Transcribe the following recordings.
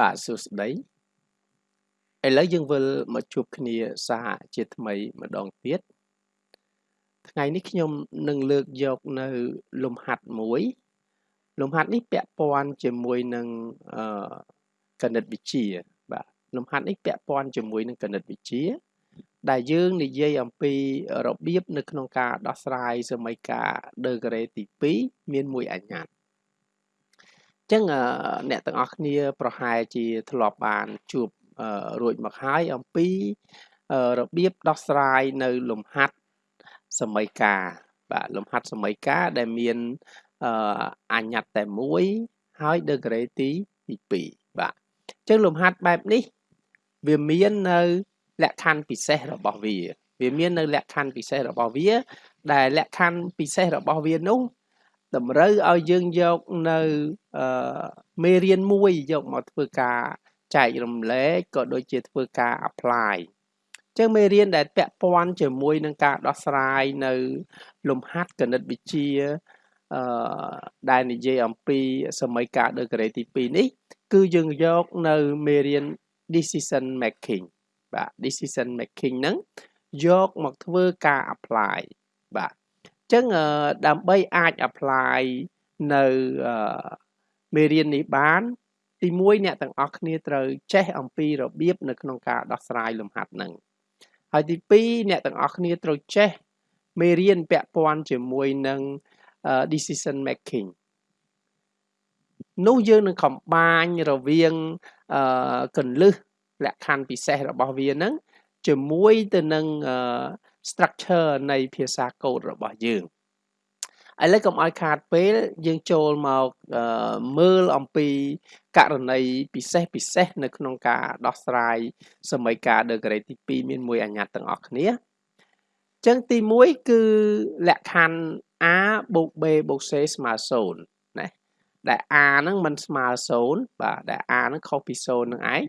បាទសួស្តីឥឡូវយើងវិលមកជួបគ្នាសហជាថ្មីម្ដងទៀតថ្ងៃនេះខ្ញុំនឹងលើកយកនៅលំហាត់មួយ លំហាត់នេះពាក់ព័ន្ធជាមួយនឹងអឺគណិតវិទ្យាបាទលំហាត់នេះពាក់ព័ន្ធជាមួយនឹងគណិតវិទ្យាដែលយើងនិយាយអំពីរបៀបនៅក្នុងការដោះស្រាយសមីការដឺក្រេទី2មានមួយអញ្ញត្តិ ចឹងអ្នកទាំងអស់គ្នាប្រហែលជាធ្លាប់បានជួបរួចមកហើយអំពីរបៀបដោះស្រាយនៅលំហាត់សមីការបាទលំហាត់សមីការដែលមានអញ្ញត្តិតែមួយហើយ degree ទី2បាទអញ្ចឹងលំហាត់បែបនេះ វាមាននៅលក្ខខណ្ឌពិសេសរបស់វា វាមាននៅលក្ខខណ្ឌពិសេសរបស់វា ដែលលក្ខខណ្ឌពិសេសរបស់វានោះ តម្រូវឲ្យយើងយកនៅអឺមេរៀនមួយយកមកធ្វើការចែករំលែកក៏ដូចជាធ្វើការ apply ចឹងមេរៀនដែលពាក់ព័ន្ធជាមួយនឹងការដោះស្រាយនៅ លំហាត់គណិតវិទ្យាអឺដែលនិយាយអំពីសម័យកាល degree ទី2នេះ គឺយើងយកនៅមេរៀន decision making បាទ decision making ហ្នឹងយកមកធ្វើការ apply បាទ ចឹងដើម្បីអាច apply នៅមេរៀននេះបាន ទី1អ្នកទាំងអស់គ្នាត្រូវចេះអំពីរបៀបនៅក្នុងការដោះស្រាយលំហាត់ហ្នឹងហើយទី2អ្នកទាំងអស់គ្នាត្រូវចេះមេរៀនពាក់ព័ន្ធជាមួយនឹង decision making នោះយើងនឹងកំបាញរវាងកន្លឹះលក្ខខណ្ឌពិសេសរបស់វាហ្នឹងជាមួយទៅនឹង structure នៃភាសាកូដរបស់យើងឥឡូវកុំឲ្យខាតពេលយើងចូលមកមើលអំពីករណីពិសេសពិសេសនៅក្នុងការដោះស្រាយសមីការ degree ទី2មានមួយអញ្ញត្តិទាំងអស់គ្នាចឹងទី1គឺលក្ខខណ្ឌ a បូក b បូក c ស្មើ0ណាដែល a ហ្នឹងមិនស្មើ0បាទដែល a ហ្នឹងខុសពី0នឹងឯង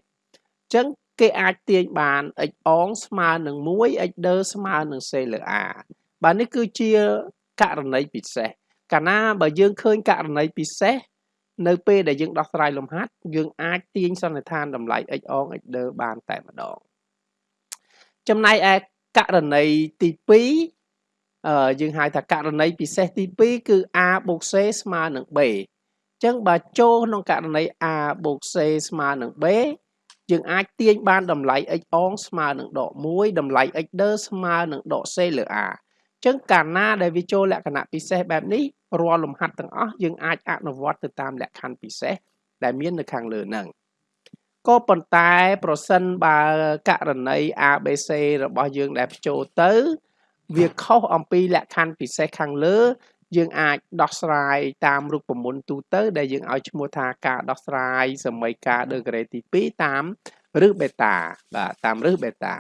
ចឹង គេអាចទាញបាន x អងស្មើនឹង1 x ដឺស្មើនឹង c លើ a បាទនេះគឺជាករណីពិសេសកាលណាបើយើងឃើញករណីពិសេសនៅពេលដែលយើងដោះស្រាយលំហាត់យើងអាចទាញសន្និដ្ឋានតម្លៃ x អង x ដឺបានតែម្ដងចំណែកឯករណីទី2អឺយើងហៅថាករណីពិសេសទី2គឺ a បូក c ស្មើនឹង b អញ្ចឹងបើចូលក្នុងករណី a បូក c ស្មើនឹង b យើងអាចទាញបានតម្លៃ x អងស្មើនឹងដក1តម្លៃ x ដឺស្មើនឹងដក c លើ a អញ្ចឹងកាលណាដែលវាចូលលក្ខណៈពិសេសបែបនេះរាល់លំហាត់ទាំងអស់យើងអាចអនុវត្តទៅតាមលក្ខខណ្ឌពិសេសដែលមាននៅខាងលើហ្នឹងក៏ប៉ុន្តែប្រសិនបើករណី ABC របស់យើងដែលបញ្ចូលទៅ វាខុសអំពីលក្ខខណ្ឌពិសេសខាងលើ យើងអាចដោះស្រាយតាមរូបមន្តទូទៅ ដែលយើងឲ្យឈ្មោះថាការដោះស្រាយសមីការ degree ទី2តាមរឹសបេតាបាទតាមរឹសបេតា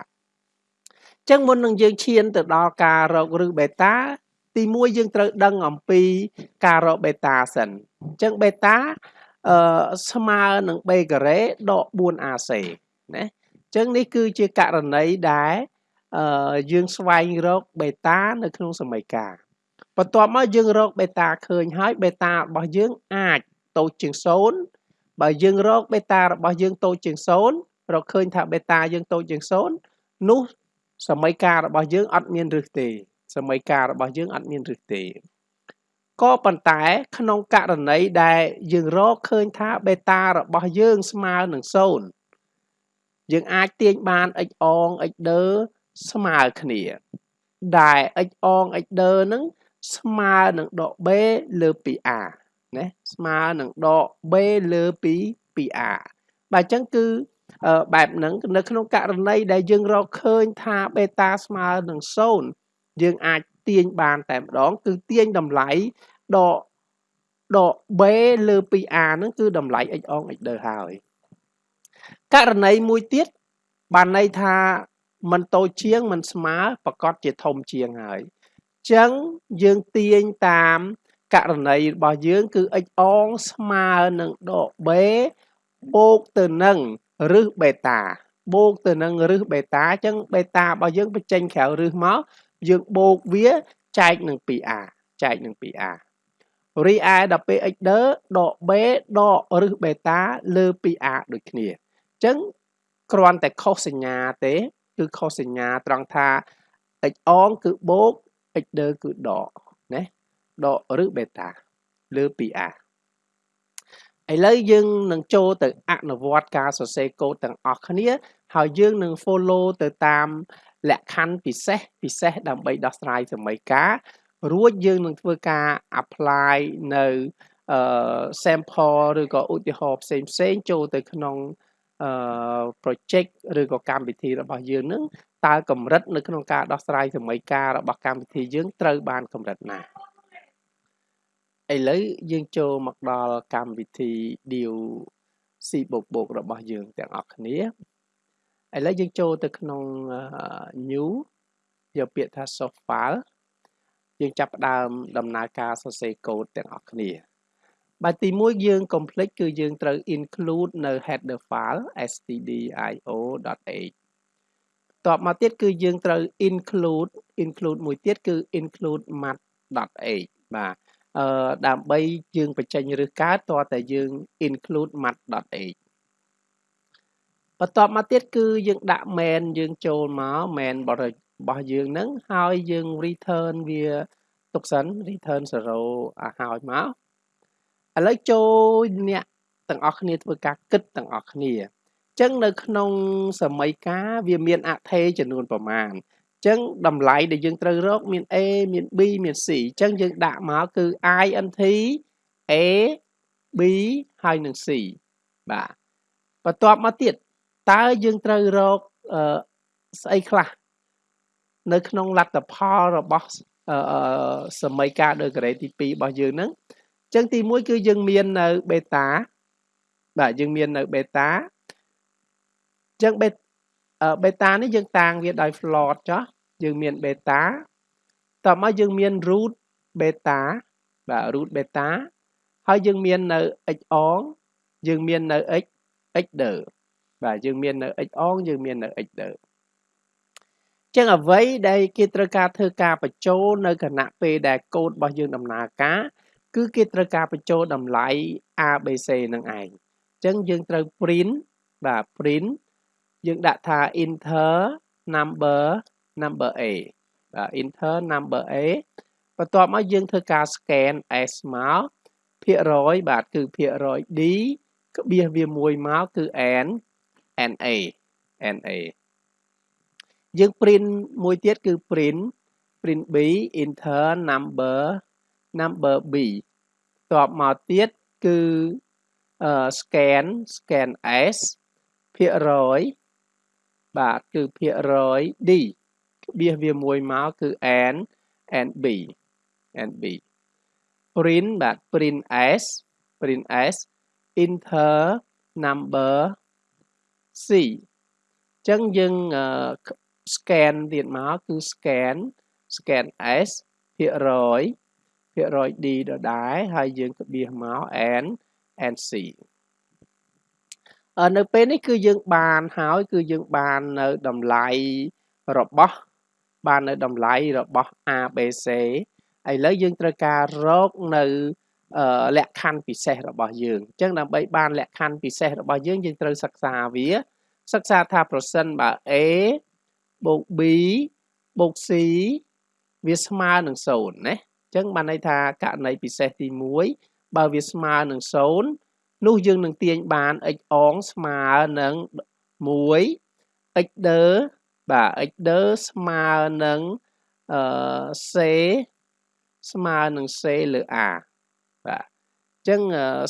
ចឹងមុននឹងយើងឈានទៅដល់ការរករឹសបេតាទី1យើងត្រូវដឹងអំពីការរកបេតាសិនអញ្ចឹងបេតាអឺស្មើនឹង b ការ៉េដក 4ac ណាអញ្ចឹងនេះគឺជាករណីដែលអឺយើងស្វែងរកបេតានៅក្នុងសមីការ បន្ទាប់មកយើងរកបេតាឃើញហើយបេតារបស់យើងអាចតូចជាង0បើយើងរកបេតារបស់យើងតូចជាង0រកឃើញថាបេតាយើងតូចជាង0នោះសមីការរបស់យើងអត់មានរឹសទេសមីការរបស់យើងអត់មានរឹសទេក៏ប៉ុន្តែក្នុងករណីដែលយើងរកឃើញថាបេតារបស់យើងស្មើនឹង0យើងអាចទាញបាន x អង x ដឺស្មើគ្នាដែល x អង x ដឺនឹង ស្មើនឹងដក b លើ 2a ណាស្មើនឹងដក b លើពី 2a បាទអញ្ចឹងគឺបែបហ្នឹងនៅក្នុងករណីដែលយើងរកឃើញថាបេតាស្មើនឹង0យើងអាចទាញបានតែម្ដងគឺទាញតម្លៃដកដក b លើ 2a ហ្នឹងគឺតម្លៃ x អង x ដឺហើយករណីមួយទៀតបានន័យថាมันតូចជាងมันស្មើប្រកាសជាធំជាងហើយអញ្ ចឹងយើងទាញតាមករណីរបស់យើងគឺ x អងស្មើនឹងដក b បូកទៅនឹងរឹសបេតាបូកទៅនឹងរឹសបេតាអញ្ចឹងបេតារបស់យើងបញ្ចេញក្រៅរឹសមកយើងបូកវាចែកនឹង 2a ចែកនឹង 2a រីឯដល់ពេល x ដក b ដកឬបេតាលើពី a ដូចគ្នាអញ្ចឹងគ្រាន់តែខុសសញ្ញាទេ គឺខុសសញ្ញាត្រង់ថា x អងគឺបូក x ដគឺដកណាដកឬបេតាលើពី a ឥឡូវយើងនឹងចូលទៅអនុវត្តការសរសេរកូដទាំងអស់គ្នា ហើយយើងនឹង follow ទៅតាមលក្ខខណ្ឌពិសេសពិសេសដើម្បីដោះស្រាយសម័យកាលរួចយើងនឹងធ្វើការ apply នៅអឺ sample ឬក៏ឧទាហរណ៍ផ្សេងផ្សេងចូលទៅក្នុងអឺ project ឬក៏កម្មវិធីរបស់យើងនឹងតើកម្រិតនៅក្នុងការដោះស្រាយសម័យកាលរបស់កម្មវិធីយើងត្រូវបានកម្រិតណាឥឡូវយើងចូលមកដល់កម្មវិធី deal C បូកបូករបស់យើងទាំងអស់គ្នាឥឡូវយើងចូលទៅក្នុង new យកពាក្យថា source file យើងចាប់ផ្ដើមដំណើរការសរសេរកូដទាំងអស់គ្នា បាទទី1យើង complete គឺយើងត្រូវ include នៅ header file stdio.h តបមកទៀតគឺយើងត្រូវ include include មួយទៀតគឺ include mat.h បាទអឺដើម្បីយើងបញ្ចេញឬកើតតើតែយើង include mat.h បន្ទាប់មកទៀតគឺយើងដាក់ main យើងចូលមក main របស់យើងហ្នឹងហើយយើង return វាទុកសិន return 0ឲ្យមក ឥឡូវចូលអ្នកទាំងអស់គ្នាធ្វើការគិតទាំងអស់គ្នាអញ្ចឹងនៅក្នុងសម័យកាលវាមានអថេចំនួនប្រមាណអញ្ចឹងតម្លៃដែលយើងត្រូវរកមាន A មាន B មាន C អញ្ចឹងយើងដាក់មកគឺ INT A B ហើយនឹង C បាទបន្ទាប់មកទៀតតើយើងត្រូវរកអឺស្អីខ្លះនៅក្នុងលទ្ធផលរបស់អឺសម័យកាលដោយការ៉េទី2របស់យើងហ្នឹងអញ្ចឹងទី1គឺយើងមាននៅ beta បាទយើងមាននៅ beta អញ្ចឹង beta នេះយើងតាំងវាដោយ float ចុះយើងមាន beta តោះមកយើងមាន root beta បាទ root beta ហើយយើងមាននៅ x អងយើងមាននៅ x x ដឺបាទយើងមាននៅ x អងយើងមាននៅ x ដឺចឹងអ្វីដែលគេត្រូវការធ្វើការបញ្ចូលនៅគណៈពេលដែលកូដរបស់យើងដំណើរការ គឺគេត្រូវការបញ្ចូលតម្លៃ ABC នឹងឯងចឹងយើងត្រូវ print បាទ print យើងដាក់ថា enter number number A បាទ enter number A បន្ទាប់មកយើងធ្វើការ scan S មកភាគរយបាទគឺភាគរយ D ក្បៀសវាមួយមកគឺ N NA NA យើង print មួយទៀតគឺ print print B enter number number B តបមកទៀតគឺ scan scan S ភាគរយបាទគឺភាគរយ D ក្បៀសវាមួយមកគឺ N and B and B print បាទ print S print S enter number C អញ្ចឹងយើង scan ទៀតមកគឺ scan scan S ភាគរយ ភាគរយ D ដដែលហើយយើងក្បៀសមក N and C នៅពេលនេះគឺយើងបានហើយគឺយើងបាននៅតម្លៃរបស់បាននៅតម្លៃរបស់ ABC ឥឡូវយើងត្រូវការរកនៅលក្ខខណ្ឌពិសេសរបស់យើងអញ្ចឹងដើម្បីបានលក្ខខណ្ឌពិសេសរបស់យើងយើងត្រូវសិក្សាវា សិក្សាថាប្រសិនបើ A បូក B បូក C វាស្មើនឹង0ណាអញ្ចឹងបានន័យថាករណីពិសេសទី1បើវាស្មើនឹង0នោះយើងនឹងទាញបាន x អងស្មើនឹង1 x ដឺបាទ x ដឺស្មើនឹងអឺ c ស្មើនឹង c លើ a បាទអញ្ចឹង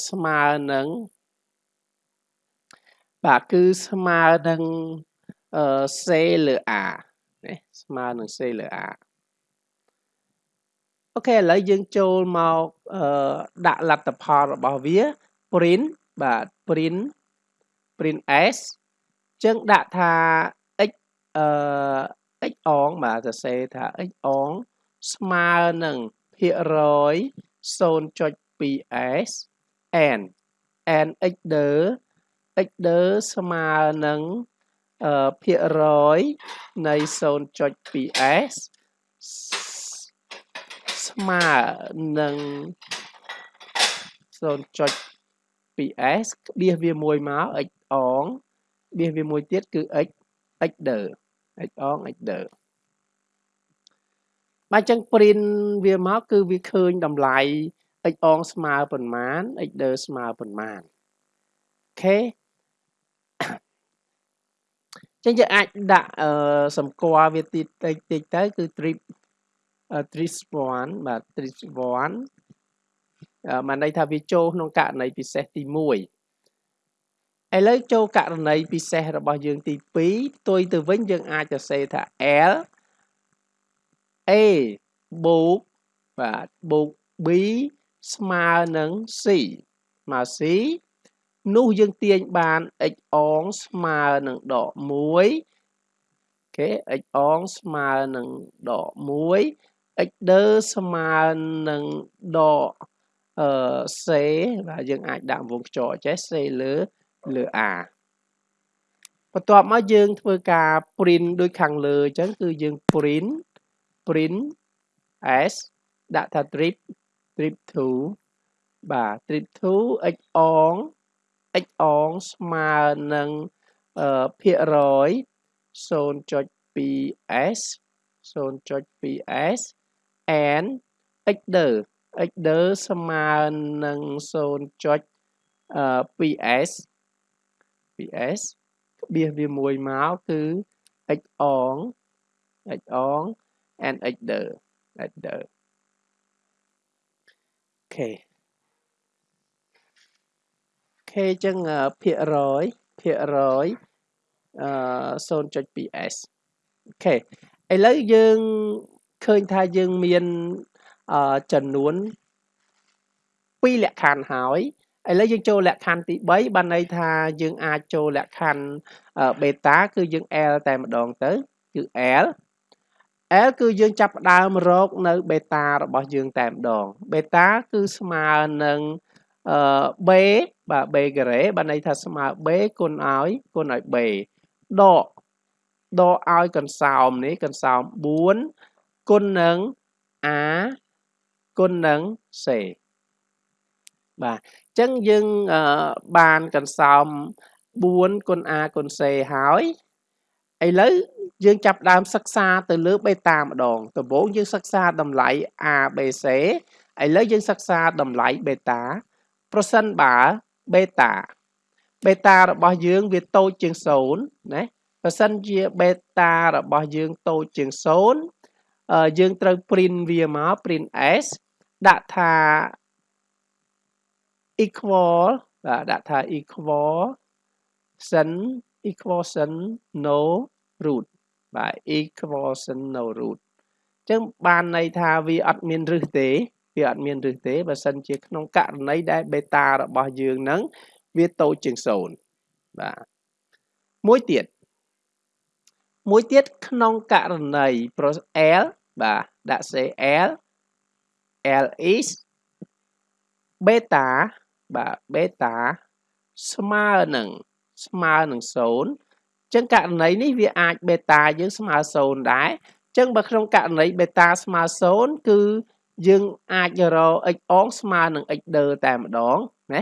ស្មើនឹងបាទគឺស្មើនឹងអឺ c លើ a ណាស្មើនឹង c លើ a អូខេឥឡូវយើងចូលមកអឺដាក់លទ្ធផលរបស់វា print បាទ print print s ចឹងដាក់ថា x អឺ x អងបាទសរសេរថា x អងស្មើនឹងភាគរយ 0.2s n n x ដឺ x ដឺស្មើនឹងអឺភាគរយនៃ 0.2s ស្មើនឹង 0.2s ក្បៀសវាមួយមក x អងក្បៀសវាមួយទៀតគឺ x x ដឺ x អង x ដឺបាទអញ្ចឹង print វាមកគឺវាឃើញតម្លៃ x អងស្មើប៉ុន្មាន x ដឺស្មើប៉ុន្មានអូខេចឹងយើងអាចដាក់អឺសម្គាល់វាតិចតិចតិចទៅគឺ trip trip 1បាទ trip 1បានន័យថាវាចូលក្នុងករណីពិសេសទី1ឥឡូវចូលករណីពិសេសរបស់យើងទី2ផ្ទុយទៅវិញយើងអាចសរសេរថា L A បូកបាទបូក B ស្មើនឹង C ស្មើ C នោះយើងទាញបាន x អងស្មើនឹងដក1អូខេ x អងស្មើនឹងដក1 x ដឺស្មើនឹងដកអឺ c បាទយើងអាចដាក់វងខ្យល់ចេះ c លើលើ a បន្ទាប់មកយើងធ្វើការ print ដូចខាងលើអញ្ចឹងគឺយើង print print s ដាក់ថា trip trip 2បាទ trip 2 x អង x អងស្មើនឹងភាគរយ 0.2s 0.2s and x ដឺ x ដឺស្មើនឹង 0.2s 2s ក្បៀសវាមួយមកគឺ x អង x អង and x ដឺ x ដឺអូខេខេអញ្ចឹងភាគរយភាគរយអឺ 0.2s អូខេឥឡូវយើង ឃើញថាយើងមានអឺចំនួន2លក្ខខណ្ឌហើយឥឡូវយើងចូលលក្ខខណ្ឌទី3បានន័យថាយើងអាចចូលលក្ខខណ្ឌបេតាគឺយើង L តែម្ដងទៅគឺ L L គឺយើងចាប់ផ្ដើមរកនៅបេតារបស់យើងតែម្ដងបេតាគឺស្មើនឹងអឺ b បាទ b ការ៉េបានន័យថាស្មើ b គុណឲ្យគុណឲ្យ b ដកដកឲ្យកន្សោមនេះកន្សោម4 គុណនឹង a គុណនឹង c បាទអញ្ចឹងយើងបានកន្សោម4គុណ a គុណ c ហើយឥឡូវយើងចាប់ដើមសិក្សាទៅលើបេតាម្ដងដំបូងយើងសិក្សាតម្លៃ a b c ឥឡូវយើងសិក្សាតម្លៃបេតាប្រសិនបើបេតាបេតារបស់យើងវាតូចជាង0ណាបើសិនជាបេតារបស់យើងតូចជាង0 យើងត្រូវ print វាមក print s ដាក់ថា equal បាទដាក់ថា equal sin equation no root បាទ equation no root អញ្ចឹងបានន័យថាវាអត់មានរឹសទេវាអត់មានរឹសទេបើសិនជាក្នុងករណីដែលបេតារបស់យើងនឹងវាតូចជាង0បាទមួយទៀតមួយទៀតក្នុងករណី L បាទដាក់ CL L is beta បាទ beta ស្មើនឹងស្មើនឹង0ចឹងករណីនេះវាអាច beta យើងស្មើ0ដែរចឹងបើក្នុងករណី beta ស្មើ0គឺយើងអាចរក x អងស្មើនឹង x ដឺតែម្ដងណា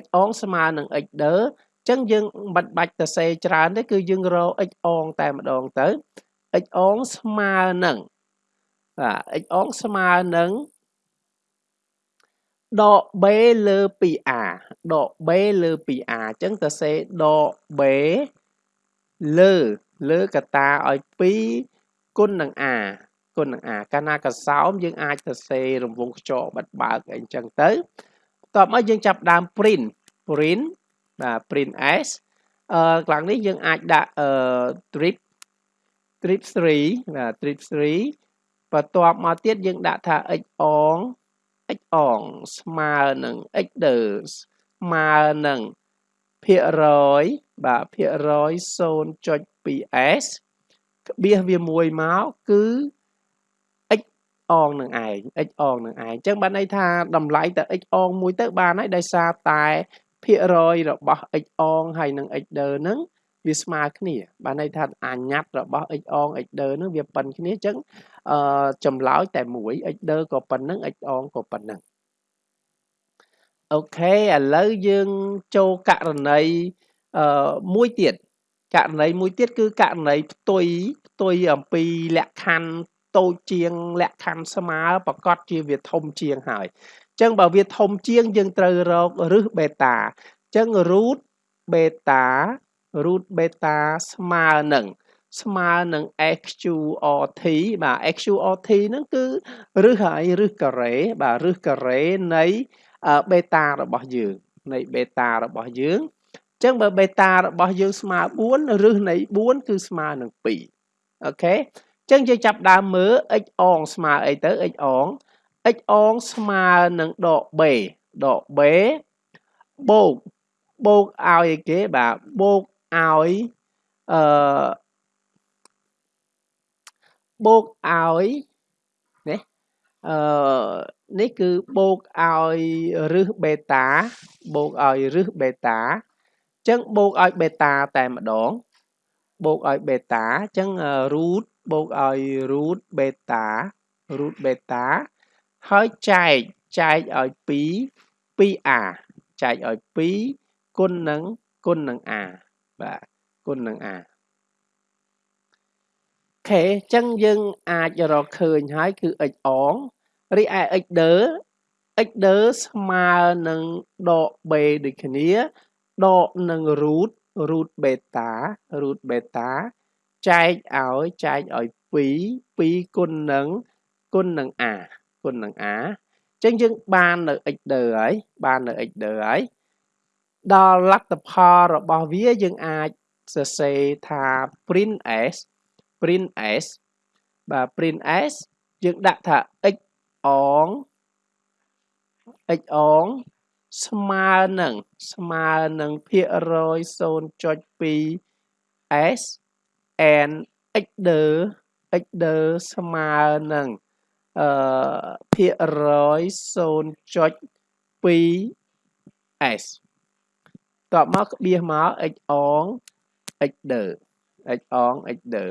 x អងស្មើនឹង x ដឺចឹងយើងមិនបាច់ទៅសេច្រើនទេគឺយើងរក x អងតែម្ដងទៅ x អងស្មើនឹង បាទ x អងស្មើនឹងដក b លើ 2a ដក b លើ 2a អញ្ចឹងទៅសេដក b លើលើកតាឲ្យ2គុណនឹង a គុណនឹង a កាលណាកសោមយើងអាចសរសេររង្វង់ខ្យល់បិទបើកអីចឹងទៅបន្ទាប់មកយើងចាប់ដើម print print បាទ print s អឺខាងនេះយើងអាចដាក់អឺ trip trip 3បាទ trip 3 បន្ទាប់មកទៀតយើងដាក់ថា x អង x អងស្មើនឹង x ដឺស្មើនឹងភាគរយបាទភាគរយ 0.2s ក្បៀសវាមួយមកគឺ x អងនឹងឯង x អងនឹងឯងអញ្ចឹងបានន័យថាតម្លៃតែ x អងមួយទៅបានហើយដោយសារតែភាគរយរបស់ x អងហើយនិង x ដឺហ្នឹង វាស្មើគ្នាបានន័យថាអាញាត់របស់ x អង x ដឺហ្នឹងវាប៉ុនគ្នាអញ្ចឹងអឺចម្លើយតែមួយ x ដឺក៏ប៉ុណ្្នឹង x អងក៏ប៉ុណ្្នឹងអូខេឥឡូវយើងចូលករណីអឺមួយទៀតករណីមួយទៀតគឺករណីផ្ទុយផ្ទុយអំពីលក្ខខណ្ឌតូចជាងលក្ខខណ្ឌស្មើប្រកាសជាវាធំជាងហើយអញ្ចឹងបើវាធំជាងយើងត្រូវរករឹសបេតាអញ្ចឹង root beta root beta ស្មើនឹងស្មើនឹង XQRT បាទ XQRT ហ្នឹងគឺរឹសហើយរឹសការ៉េបាទរឹសការ៉េនៃបេតារបស់យើងនៃបេតារបស់យើងអញ្ចឹងបើបេតារបស់យើងស្មើ4រឹសនៃ4គឺស្មើនឹង2អូខេអញ្ចឹងយើងចាប់ដើមមើល x អងស្មើអីទៅ x អង x អងស្មើនឹងដក b ដក b បូកបូកឲ្យអីគេបាទបូក ឲ្យអឺបូកឲ្យនេះអឺនេះគឺបូកឲ្យរឹសបេតាបូកឲ្យរឹសបេតាអញ្ចឹងបូកឲ្យបេតាតែម្ដង បូកឲ្យបេតាអញ្ចឹង root បូកឲ្យ root beta root beta ហើយចែកចែកឲ្យ2 2a ចែកឲ្យ2គុណនឹងគុណនឹង a បាទគុណនឹង a ខេអញ្ចឹងយើងអាចរកឃើញហើយគឺ x អងរីឯ x ដឺ x ដឺស្មើនឹងដក b ដូចគ្នាដកនឹង root root beta root beta ចែកឲ្យចែកឲ្យ2 2គុណនឹងគុណនឹង a គុណនឹង a អញ្ចឹងយើងបាននៅ x ដឺហើយបាននៅ x ដឺហើយ ដល់លទ្ធផលរបស់វាយើងអាចសរសេរថា print s print s បាទ print s យើងដាក់ថា x អង x អងស្មើនឹងស្មើនឹងភាគរយ0.2 s and x ដឺ x ដឺស្មើនឹងអឺភាគរយ0.2 s តបមកក្បៀសមក x អង x ដឺ x អង x ដឺ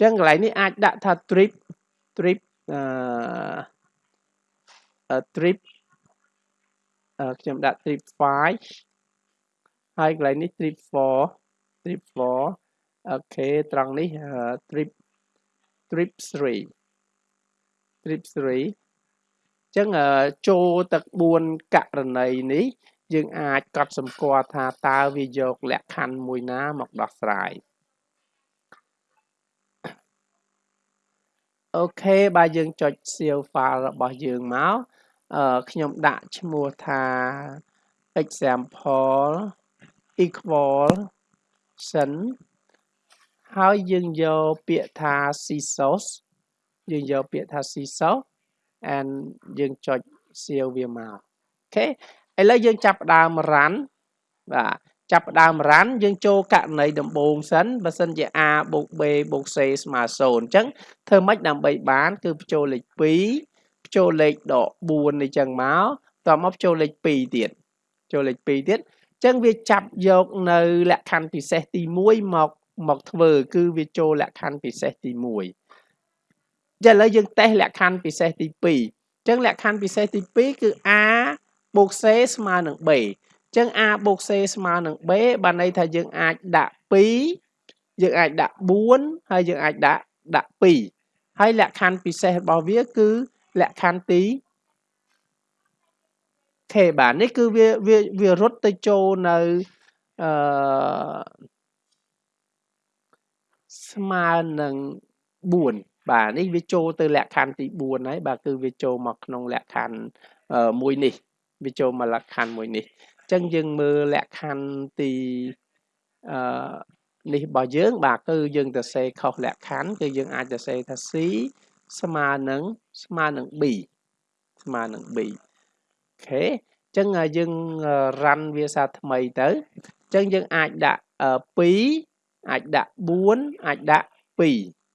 ចឹងកន្លែងនេះអាចដាក់ថា trip trip អឺ trip ខ្ញុំដាក់ trip 5ហើយកន្លែងនេះ trip 4 trip 4អូខេត្រង់នេះ trip trip 3 trip 3 ចឹងចូលទឹក4ករណីនេះយើងអាចកត់សម្គាល់ថាតើវាយកលក្ខខណ្ឌមួយណាមកដោះស្រាយអូខេបើយើងចុច save file របស់យើងមកអឺខ្ញុំដាក់ឈ្មោះថា example equal sin ហើយយើងយកពាក្យថា CSOS យើងយកពាក្យថា CSOS and យើងចុច save វាមកអូខេឥឡូវយើងចាប់ផ្ដើម run បាទចាប់ផ្ដើម run យើងចូលករណីដំបូងសិនបើសិនជា a បូក b បូក c ស្មើ0អញ្ចឹងធ្វើម៉េចដើម្បីបាន គឺបញ្ចូលលេខ2បញ្ចូលលេខដក4នេះចឹងមកតមកបញ្ចូលលេខ2ទៀតចូលលេខ2ទៀតអញ្ចឹងវាចាប់យកនៅលក្ខខណ្ឌពិសេសទី1មកមកធ្វើ គឺវាចូលលក្ខខណ្ឌពិសេសទី1 ចាឥឡូវយើងតេស្តលក្ខខណ្ឌពិសេសទី2អញ្ចឹងលក្ខខណ្ឌពិសេសទី2គឺ a បូក c ស្មើនឹង b ចឹង a បូក c ស្មើនឹង b បានន័យថាយើងអាចដាក់2យើងអាចដាក់4ហើយយើងអាចដាក់ដាក់2ហើយលក្ខខណ្ឌពិសេសរបស់វាគឺលក្ខខណ្ឌទី k បាទនេះគឺវាវាវារត់ទៅចូលនៅអឺស្មើនឹង4 បាទនេះវាចូលទៅលក្ខខណ្ឌទី4ហើយបាទគឺវាចូលមកក្នុងលក្ខខណ្ឌមួយនេះវាចូលមកលក្ខខណ្ឌមួយនេះចឹងយើងមើលលក្ខខណ្ឌទីអឺនេះរបស់យើង បាទគឺយើងទៅសេខុសលក្ខខណ្ឌគឺយើងអាចទៅសេថា C ស្មើនឹងស្មើនឹង B ស្មើនឹង B អូខេចឹងយើងរ៉ាន់វាសាថ្មីទៅចឹងយើងអាចដាក់2អាចដាក់4អាចដាក់2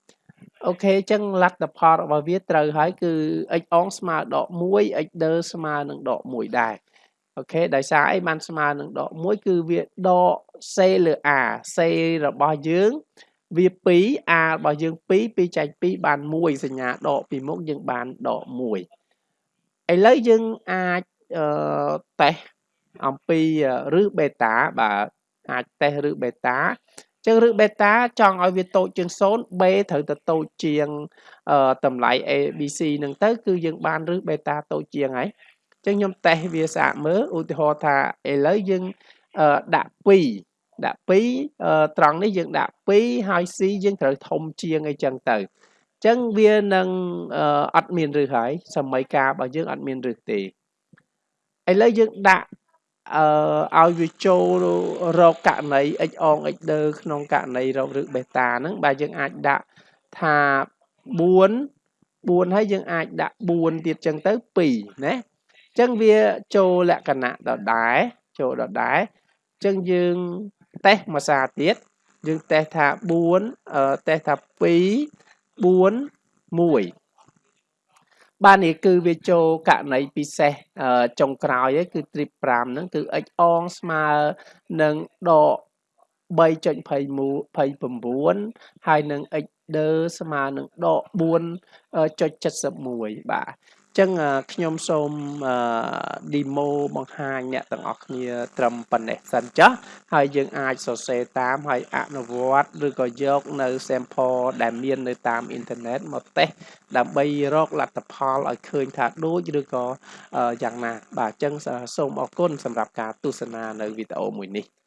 អូខេចឹងលទ្ធផលរបស់វាត្រូវហើយគឺ x អងស្មើដក1 x ដឺស្មើនឹងដក1ដែរអូខេដោយសារអីបានស្មើនឹងដក1គឺវាដក c លើ a c របស់យើងវា2 a របស់យើង2 2ចែក2បាន1សញ្ញាដកពីមុខយើងបានដក1ឥឡូវយើងអាចអឺតេស្តអំពីឬ beta បាទអាចតេស្តឬ beta ចឹងឬ beta ចង់ឲ្យវាតូចជាង0 b ត្រូវតែតូចជាងតម្លៃ abc ហ្នឹងទៅ គឺយើងបានឬ beta តូចជាងហើយចឹងខ្ញុំតេស្តវាស្អាតមើលឧទាហរណ៍ថាឥឡូវយើងដាក់2ដាក់2ត្រង់នេះយើងដាក់2ហើយ c យើងត្រូវធំជាងអីចឹងទៅចឹងវានឹងអត់មានឬហើយសម័យកាលរបស់យើងអត់មានឬទេឥឡូវយើងដាក់ អឺឲ្យវាចូលរកករណី x អង x ដឺក្នុងករណីរកឬបេតាហ្នឹងបាទយើងអាចដាក់ថា4 4ហើយយើងអាចដាក់4ទៀតចឹងទៅ2ណាចឹងវាចូលលក្ខណៈដដែលចូលដដែលចឹងយើងតេស្តមួយសារទៀតយើងតេស្តថា4តេស្តថា2 4 1 បាទនេះគឺវាចូលករណីពិសេសចុងក្រោយឯគឺ trip 5ហ្នឹងគឺ x អងស្មើនឹងដក3.29ហើយនឹង x ដឺស្មើនឹងដក4.71បាទ ចឹងខ្ញុំសូម demo បង្ហាញអ្នកទាំងអស់គ្នាត្រឹមប៉ុណ្ណេះសិនចាស់ហើយយើងអាចសរសេរតាមហើយអនុវត្តឬក៏យកនៅ sample ដែលមាននៅតាមអ៊ីនធឺណិតមកតេស្តដើម្បីរកលទ្ធផលឲ្យឃើញថាដូចឬក៏យ៉ាងណា បាទអញ្ចឹងសូមអរគុណសម្រាប់ការទស្សនានៅវីដេអូមួយនេះ